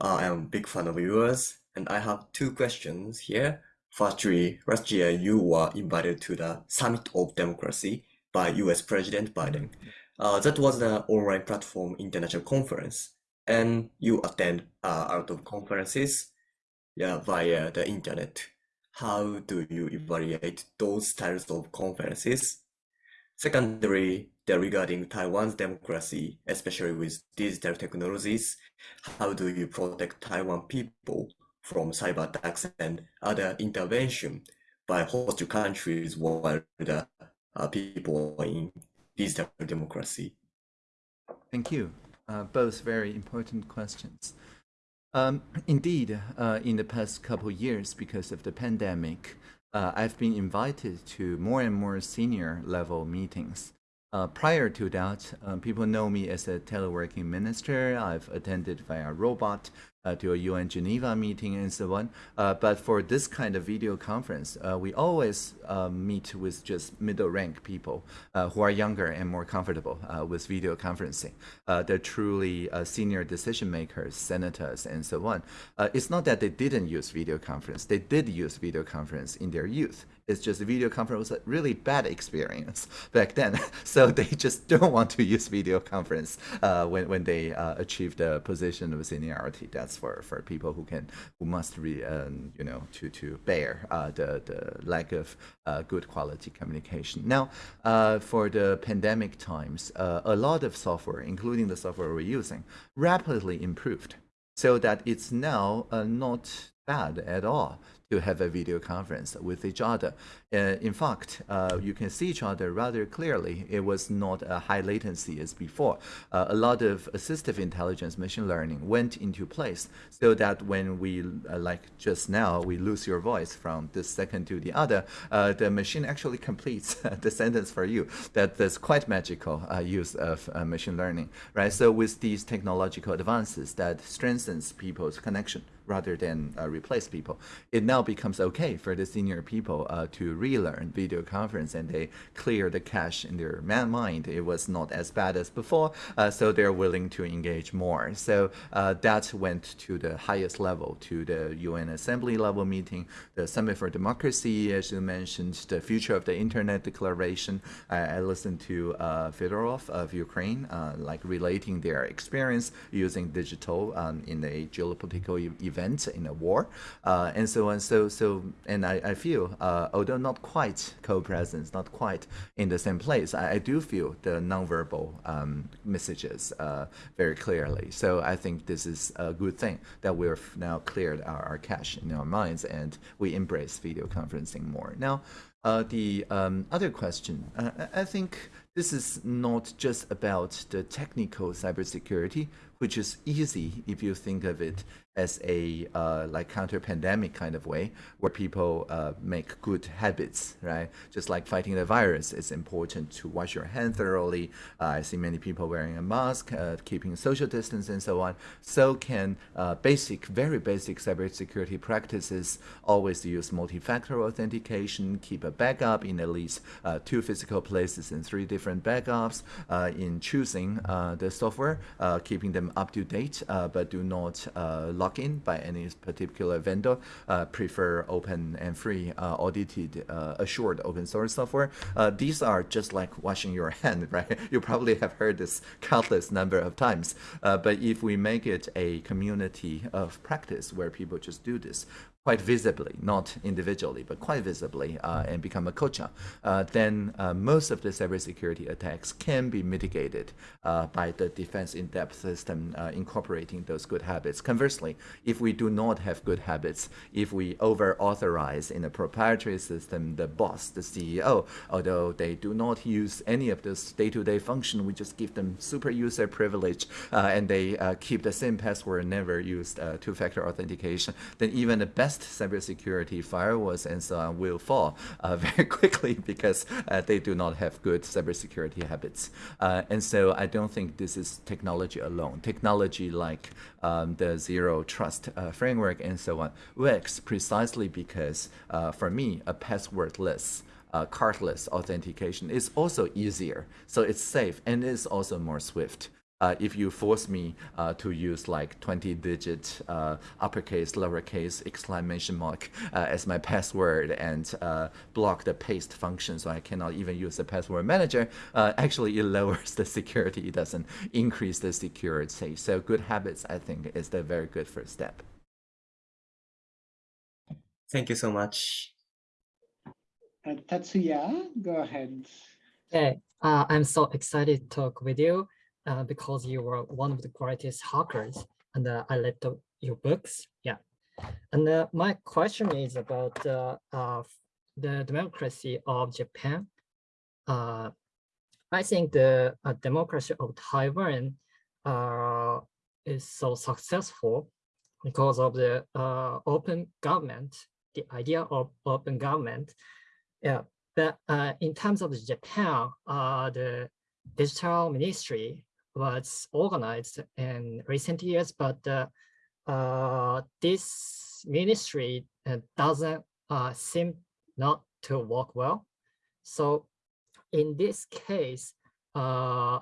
Uh, I am a big fan of yours, and I have two questions here. Firstly, last year you were invited to the Summit of Democracy by US President Biden. Uh, that was an online platform international conference, and you attend uh, lot of conferences yeah, via the internet. How do you evaluate those styles of conferences? Secondly, regarding Taiwan's democracy, especially with digital technologies, how do you protect Taiwan people from cyber attacks and other intervention by host countries while the uh, people in digital democracy? Thank you. Uh, both very important questions. Um, indeed, uh, in the past couple years, because of the pandemic, uh, I've been invited to more and more senior level meetings uh, prior to that, um, people know me as a teleworking minister. I've attended via robot uh, to a UN Geneva meeting and so on. Uh, but for this kind of video conference, uh, we always uh, meet with just middle rank people uh, who are younger and more comfortable with video conferencing. they're truly senior decision makers, senators, and so on. it's not that they didn't use video conference. They did use video conference in their youth. It's just video conference was a really bad experience back then. [LAUGHS] so they just don't want to use video conference when, when they achieve the position of seniority. That's for for people who can who must re um, you know to to bear uh, the the lack of uh, good quality communication. Now, uh, for the pandemic times, uh, a lot of software, including the software we're using, rapidly improved, so that it's now uh, not bad at all to have a video conference with each other. Uh, in fact, uh, you can see each other rather clearly. It was not a high latency as before. Uh, a lot of assistive intelligence, machine learning went into place so that when we, uh, like just now, we lose your voice from this second to the other, uh, the machine actually completes [LAUGHS] the sentence for you. That, that's quite magical uh, use of machine learning, right? So with these technological advances that strengthens people's connection rather than replace people, it now becomes okay for the senior people to relearn video conference and they clear the cache in their mind. It was not as bad as before, uh, so they're willing to engage more. So uh, that went to the highest level, to the UN Assembly level meeting, the Summit for Democracy, as you mentioned, the Future of the Internet Declaration. I, listened to uh, Fedorov of Ukraine, uh, like relating their experience using digital um, in a geopolitical e event in a war, uh, and so on. So, so, and I, I feel, uh, although not quite co-presence, not quite in the same place. I, I do feel the nonverbal um, messages uh, very clearly. So I think this is a good thing that we've now cleared our, our cache in our minds and we embrace video conferencing more. Now, uh, the um, other question, uh, I think this is not just about the technical cybersecurity, which is easy if you think of it as a uh, like counter pandemic kind of way where people uh, make good habits right? Just like fighting the virus it's important to wash your hand thoroughly. Uh, i see many people wearing a mask uh, keeping social distance and so on. So can uh, basic very basic cybersecurity practices always use multi-factor authentication keep a backup in at least uh, two physical places and three different backups in choosing the software keeping them up to date, uh, but do not uh, lock in by any particular vendor. Uh, prefer open and free, audited, assured open source software. these are just like washing your [LAUGHS] hand, right? You probably have heard this countless number of times. but if we make it a community of practice where people just do this, quite visibly, not individually, but quite visibly, uh, and become a culture, uh, then uh, most of the cybersecurity attacks can be mitigated uh, by the defense in-depth system uh, incorporating those good habits. Conversely, if we do not have good habits, if we over-authorize in a proprietary system the boss, the CEO, although they do not use any of this day-to-day function, we just give them super user privilege, uh, and they keep the same password, never used two-factor authentication, then even the best cybersecurity firewalls and so on will fall uh, [LAUGHS] very quickly because uh, they do not have good cybersecurity habits. Uh, and so I don't think this is technology alone. Technology like um, the zero trust framework and so on works precisely because for me, a passwordless uh, cardless authentication is also easier. So it's safe and it's also more swift uh, if you force me uh, to use like 20 digit uh, uppercase, lowercase, exclamation mark uh, as my password and uh, block the paste function so I cannot even use the password manager, uh, actually it [LAUGHS] lowers the security. It doesn't increase the security. So good habits, I think, is the very good first step. Thank you so much. Tatsuya, go ahead. Hey, I'm so excited to talk with you uh, because you were one of the greatest hackers and uh, I read the, your books. Yeah. And uh, my question is about uh, the democracy of Japan. Uh, I think the uh, democracy of Taiwan is so successful because of the open government, the idea of open government. Yeah, but in terms of Japan, the digital ministry was organized in recent years, but uh, uh, this ministry uh, doesn't uh, seem not to work well. So in this case, uh,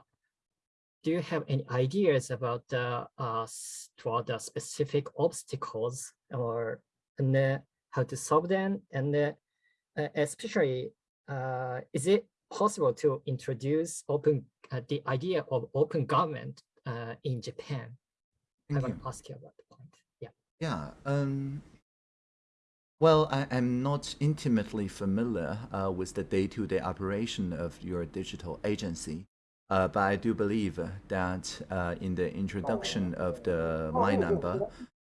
do you have any ideas about the uh, the specific obstacles or and how to solve them? And especially, is it possible to introduce open uh, the idea of open government uh, in Japan. I want to ask you about the point. Yeah. Yeah. Um, well, I, am not intimately familiar uh, with the day-to-day -day operation of your digital agency, uh, but I do believe that uh, in the introduction of the My Number,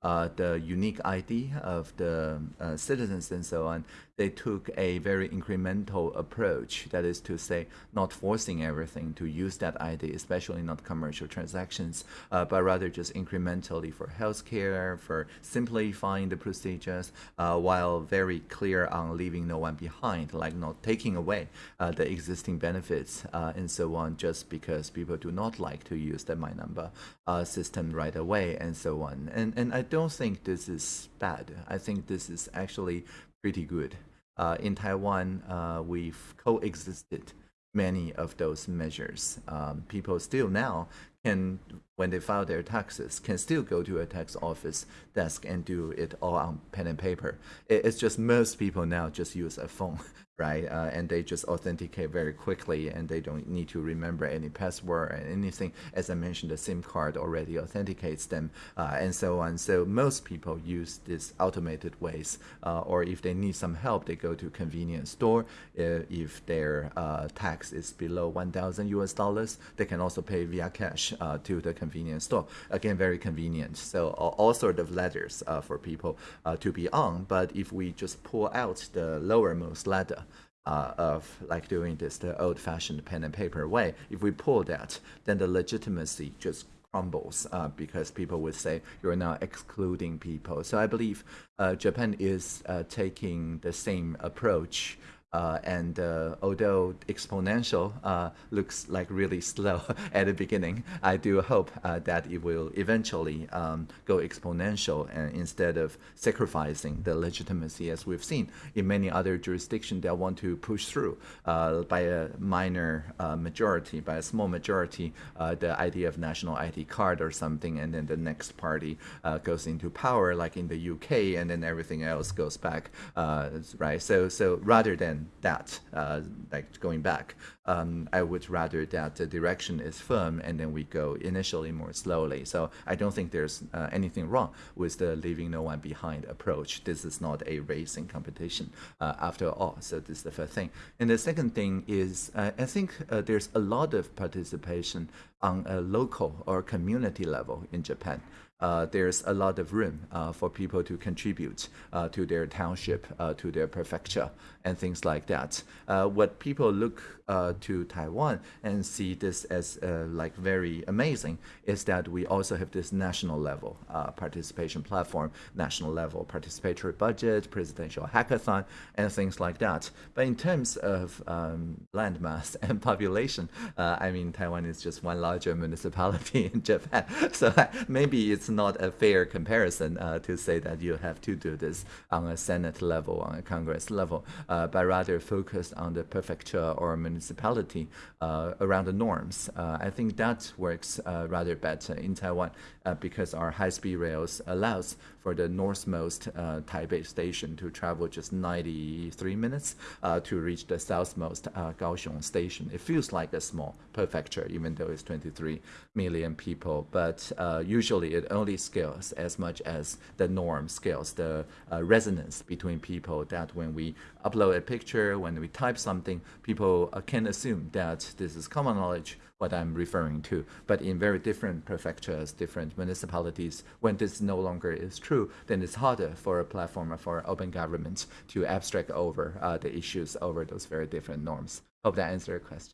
uh, the unique ID of the citizens and so on, they took a very incremental approach. That is to say, not forcing everything to use that ID, especially not commercial transactions, uh, but rather just incrementally for healthcare, for simplifying the procedures, uh, while very clear on leaving no one behind, like not taking away uh, the existing benefits uh, and so on, just because people do not like to use the My Number uh, system right away and so on. And and I don't think this is bad. I think this is actually pretty good. Uh, in Taiwan, uh, we've coexisted many of those measures. Um, people still now can, when they file their taxes, can still go to a tax office desk and do it all on pen and paper. it's just most people now just use a phone right? Uh, and they just authenticate very quickly and they don't need to remember any password or anything. As I mentioned, the SIM card already authenticates them uh, and so on. So most people use these automated ways, uh, or if they need some help, they go to convenience store. Uh, if their uh, tax is below 1,000 US dollars, they can also pay via cash uh, to the convenience store. Again, very convenient. So all, all sort of ladders for people to be on. But if we just pull out the lowermost ladder, uh, of like doing this the old-fashioned pen and paper way. If we pull that, then the legitimacy just crumbles uh, because people would say you're now excluding people. So I believe uh, Japan is uh, taking the same approach Uh, and uh, although exponential uh, looks like really slow [LAUGHS] at the beginning, I do hope uh, that it will eventually um, go exponential and instead of sacrificing the legitimacy as we've seen in many other jurisdictions that want to push through uh, by a minor uh, majority, by a small majority, the idea of national ID card or something, and then the next party goes into power like in the UK and then everything else goes back, right? So, so rather than that, uh, like going back. Um, I would rather that the direction is firm and then we go initially more slowly. So I don't think there's uh, anything wrong with the leaving no one behind approach. This is not a racing competition uh, after all. So this is the first thing. And the second thing is I think there's a lot of participation on a local or community level in Japan uh, there's a lot of room uh, for people to contribute uh, to their township, to their prefecture, and things like that. Uh, what people look uh, to Taiwan and see this as like very amazing is that we also have this national level participation platform, national level participatory budget, presidential hackathon, and things like that. But in terms of um, landmass [LAUGHS] and population, I mean, Taiwan is just one larger municipality [LAUGHS] in Japan, so maybe it's not a fair comparison uh, to say that you have to do this on a Senate level, on a Congress level, uh, but rather focus on the prefecture or municipality uh, around the norms. Uh, I think that works uh, rather better in Taiwan uh, because our high-speed rails allows for the northmost uh, Taipei station to travel just 93 minutes uh, to reach the southmost uh, Kaohsiung station. It feels like a small prefecture, even though it's 23 million people, but uh, usually it only scales as much as the norm scales, the uh, resonance between people that when we upload a picture, when we type something, people uh, can assume that this is common knowledge what I'm referring to. But in very different prefectures, different municipalities, when this no longer is true, then it's harder for a platform for open government to abstract over uh, the issues over those very different norms. Hope that answered your question.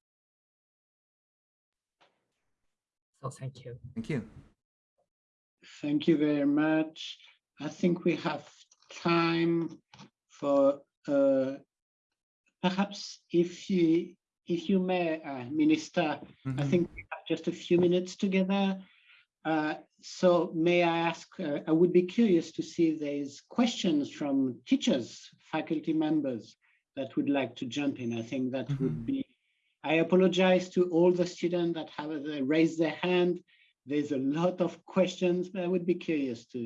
So thank you. Thank you. Thank you very much. I think we have time for uh, perhaps if you if you may, uh, Minister, mm -hmm. I mm-hmm. think we have just a few minutes together. Uh, so may I ask, uh, I would be curious to see if there's questions from teachers, faculty members that would like to jump in. I think that mm -hmm. would be, I apologize to all the students that have uh, raised their hand. There's a lot of questions, but I would be curious to.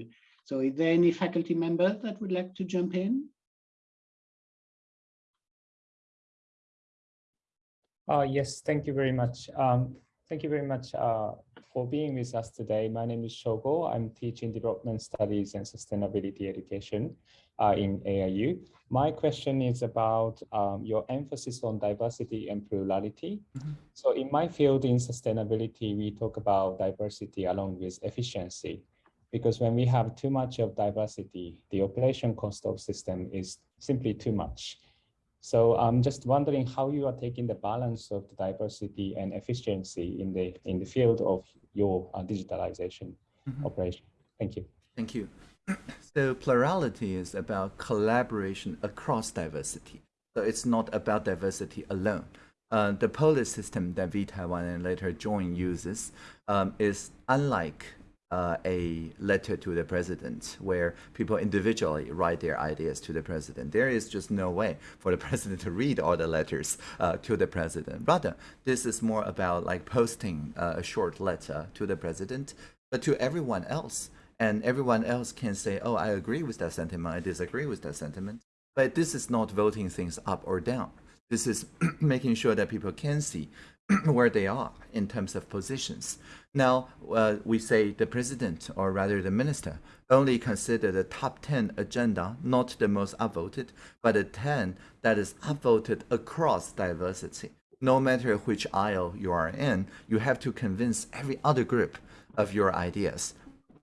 So is there any faculty member that would like to jump in? Uh, yes, thank you very much. Um, thank you very much uh, for being with us today. My name is Shogo. I'm teaching development studies and sustainability education uh, in AIU. My question is about um, your emphasis on diversity and plurality. Mm -hmm. So in my field in sustainability, we talk about diversity along with efficiency because when we have too much of diversity, the operation cost of system is simply too much. So I'm just wondering how you are taking the balance of the diversity and efficiency in the in the field of your uh, digitalization mm -hmm. operation. Thank you. Thank you. [CLEARS THROAT] So plurality is about collaboration across diversity. So it's not about diversity alone. Uh, the Polis system that V-Taiwan and later Join uses um, is unlike uh, a letter to the president where people individually write their ideas to the president. There is just no way for the [LAUGHS] president to read all the letters uh, to the president. Rather, this is more about like posting uh, a short letter to the president, but to everyone else. And everyone else can say, oh, I agree with that sentiment, I disagree with that sentiment. But this is not voting things up or down. This is [CLEARS THROAT] making sure that people can see [CLEARS THROAT] where they are in terms of positions. Now, uh, we say the president, or rather the minister, only consider the top 10 agenda, not the most upvoted, but the 10 that is upvoted across diversity. No matter which aisle you are in, you have to convince every other group of your ideas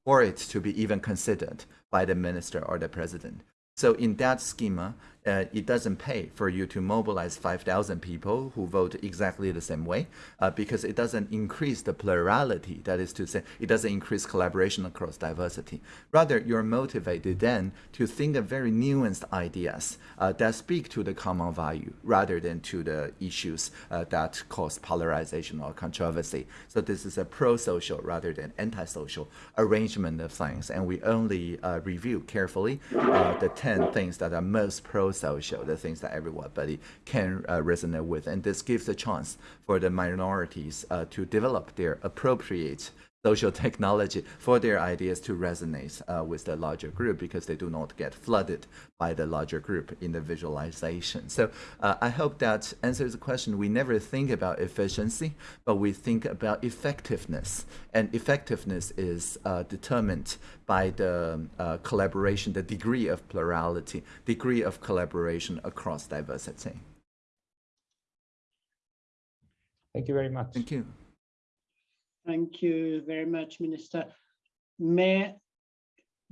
for it to be even considered by the minister or the president. So in that schema, uh, it doesn't pay for you to mobilize 5,000 people who vote exactly the same way uh, because it doesn't increase the plurality. That is to say, it doesn't increase collaboration across diversity. Rather, you're motivated then to think of very nuanced ideas uh, that speak to the common value rather than to the issues uh, that cause polarization or controversy. So this is a pro-social rather than anti-social arrangement of things. And we only uh, review carefully uh, the 10 things that are most pro-social, the things that everybody can uh, resonate with. And this gives a chance for the minorities uh, to develop their appropriate social [LAUGHS] technology for their ideas to resonate uh, with the larger group because they do not get flooded by the larger group in the visualization. So uh, I hope that answers the question. We never think about efficiency, but we think about effectiveness. And effectiveness is uh, determined by the uh, collaboration, the degree of plurality, degree of collaboration across diversity. Thank you very much. Thank you. Thank you very much, Minister. May,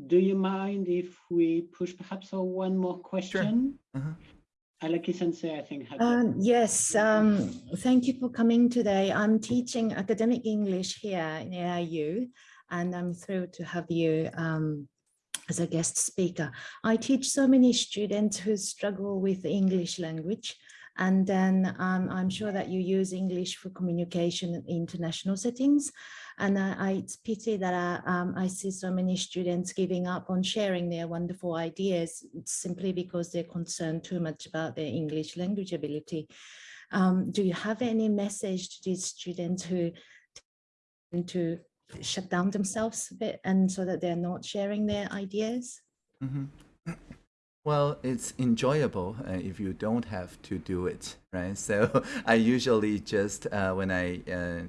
do you mind if we push perhaps for one more question? Uh -huh. Alaki Sensei, I think. Um, yes, um, thank you for coming today. I'm teaching academic English here in AIU, and I'm thrilled to have you um, as a guest speaker. I teach so many students who struggle with the English language, and then um, I'm sure that you use English for communication in international settings. And I, I it's pity that I, um, I see so many students giving up on sharing their wonderful ideas simply because they're concerned too much about their English language ability. Um, do you have any message to these students who tend to shut down themselves a bit and so that they're not sharing their ideas? Mm -hmm. Well, it's enjoyable uh, if you don't have to do it, right? So [LAUGHS] I usually just, uh, when I uh,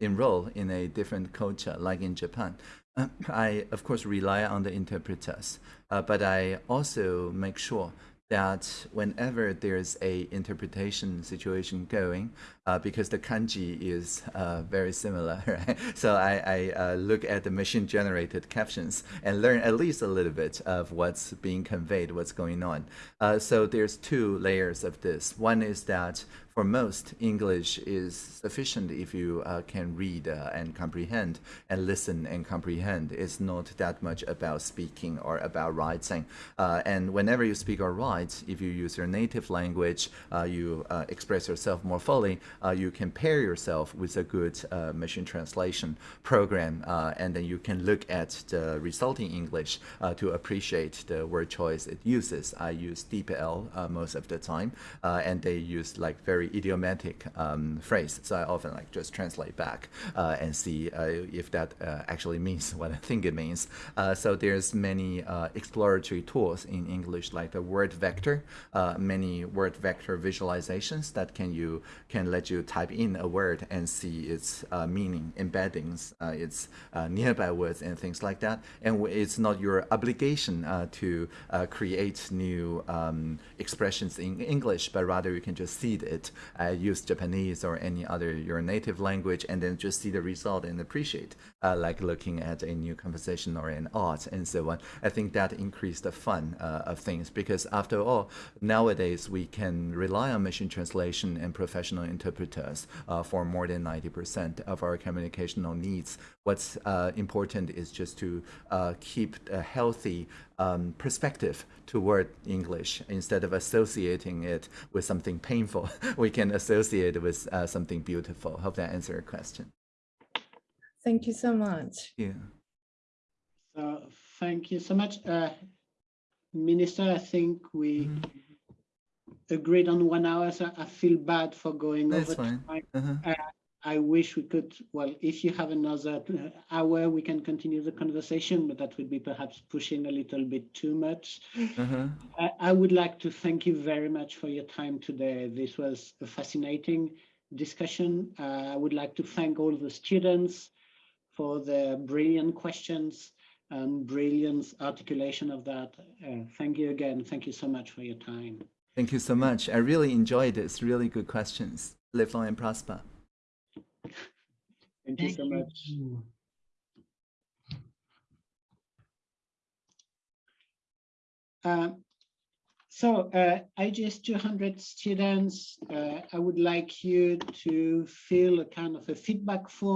enroll in a different culture, like in Japan, [CLEARS THROAT] I, of course, rely on the interpreters, uh, but I also make sure that whenever there's a interpretation situation going, uh, because the kanji is uh, very similar, [LAUGHS] right? So I, I uh, look at the machine generated captions and learn at least a little bit of what's being conveyed, what's going on. Uh, so there's two layers of this. One is that for most, English is sufficient if you uh, can read uh, and comprehend and listen and comprehend. It's not that much about speaking or about writing. Uh, and whenever you speak or write, if you use your native language, uh, you uh, express yourself more fully, you can pair yourself with a good machine translation program, and then you can look at the resulting English to appreciate the word choice it uses. I use DeepL most of the time, and they use like very idiomatic um, phrase. So I often like just translate back uh, and see uh, if that uh, actually means [LAUGHS] what I think it means. Uh, so there's many uh, exploratory tools in English like the word vector, uh, many word vector visualizations that can you can let you type in a word and see its meaning, embeddings, its nearby words and things like that. And it's not your obligation to create new um, expressions in English, but rather you can just seed it uh, use Japanese or any other your native language and then just see the result and appreciate, uh, like looking at a new conversation or an art and so on. I think that increased the fun uh, of things because after all, nowadays we can rely on machine translation and professional interpreters uh, for more than 90% of our communicational needs. What's uh, important is just to uh, keep a healthy um, perspective toward English instead of associating it with something painful. [LAUGHS] we can associate it with uh, something beautiful. Hope that answered your question. Thank you so much. Yeah. So thank you so much. Uh, Minister, I think we mm -hmm. Agreed on one hour, so I feel bad for going That's over fine. time. Uh -huh. uh, I wish we could, well, if you have another hour, we can continue the conversation, but that would be perhaps pushing a little bit too much. Uh-huh. I, I, would like to thank you very much for your time today. This was a fascinating discussion. Uh, I would like to thank all the students for their brilliant questions and brilliant articulation of that. Uh, thank you again. Thank you so much for your time. Thank you so much. I really enjoyed this. Really good questions. Live long and prosper. Thank you so much. Uh, So uh, IGS 200 students, uh, I would like you to fill a kind of a feedback form